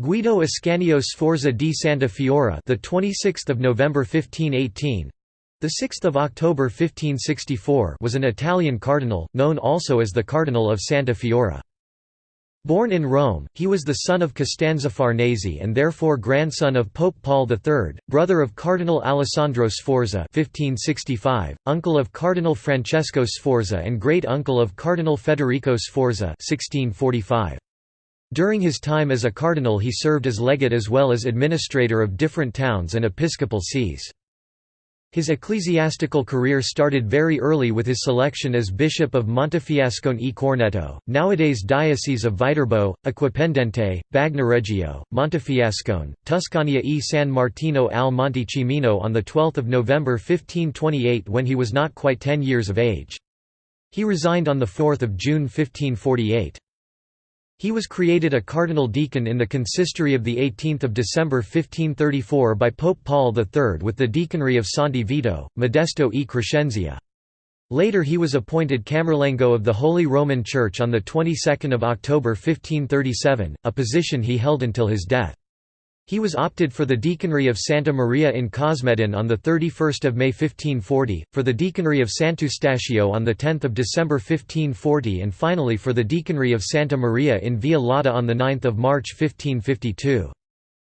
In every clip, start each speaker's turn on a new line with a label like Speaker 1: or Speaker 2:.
Speaker 1: Guido Ascanio Sforza di Santa Fiora, the 26th of November 1518, the 6th of October 1564, was an Italian cardinal, known also as the Cardinal of Santa Fiora. Born in Rome, he was the son of Costanza Farnese and therefore grandson of Pope Paul III, brother of Cardinal Alessandro Sforza (1565), uncle of Cardinal Francesco Sforza and great-uncle of Cardinal Federico Sforza (1645). During his time as a cardinal he served as legate as well as administrator of different towns and episcopal sees. His ecclesiastical career started very early with his selection as Bishop of Montefiascone e Corneto, nowadays Diocese of Viterbo, Acquapendente, Bagnoregio, Montefiascone, Tuscania e San Martino al Monte Cimino on 12 November 1528 when he was not quite ten years of age. He resigned on 4 June 1548. He was created a cardinal deacon in the consistory of 18 December 1534 by Pope Paul III with the deaconry of Santi Vito, Modesto e Crescenzia. Later he was appointed Camerlengo of the Holy Roman Church on the 22nd of October 1537, a position he held until his death. He was opted for the deaconry of Santa Maria in Cosmedin on 31 May 1540, for the deaconry of Sant'Eustachio on 10 December 1540 and finally for the deaconry of Santa Maria in Via Lata on 9 March 1552.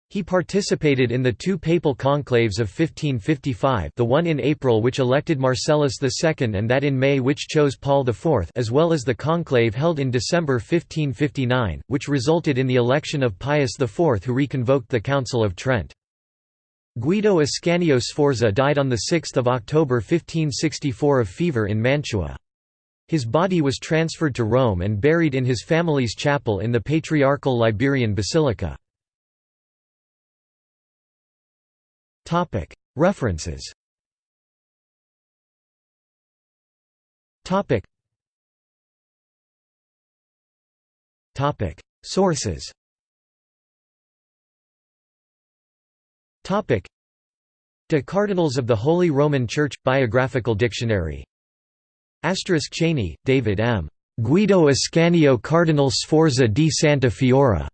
Speaker 1: He participated in the two papal conclaves of 1555 the one in April which elected Marcellus II and that in May which chose Paul IV as well as the conclave held in December 1559, which resulted in the election of Pius IV who reconvoked the Council of Trent. Guido Ascanio Sforza died on 6 October 1564 of fever in Mantua. His body was transferred to Rome and buried in his family's chapel in the Patriarchal Liberian Basilica. References. Sources. De Cardinals of the Holy Roman Church – Biographical Dictionary. Asterisk Cheney, David M. Guido Ascanio Cardinal Sforza di Santa Fiora.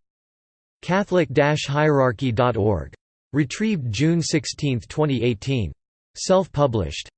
Speaker 1: Catholic-hierarchy.org. Retrieved June 16, 2018. Self-published.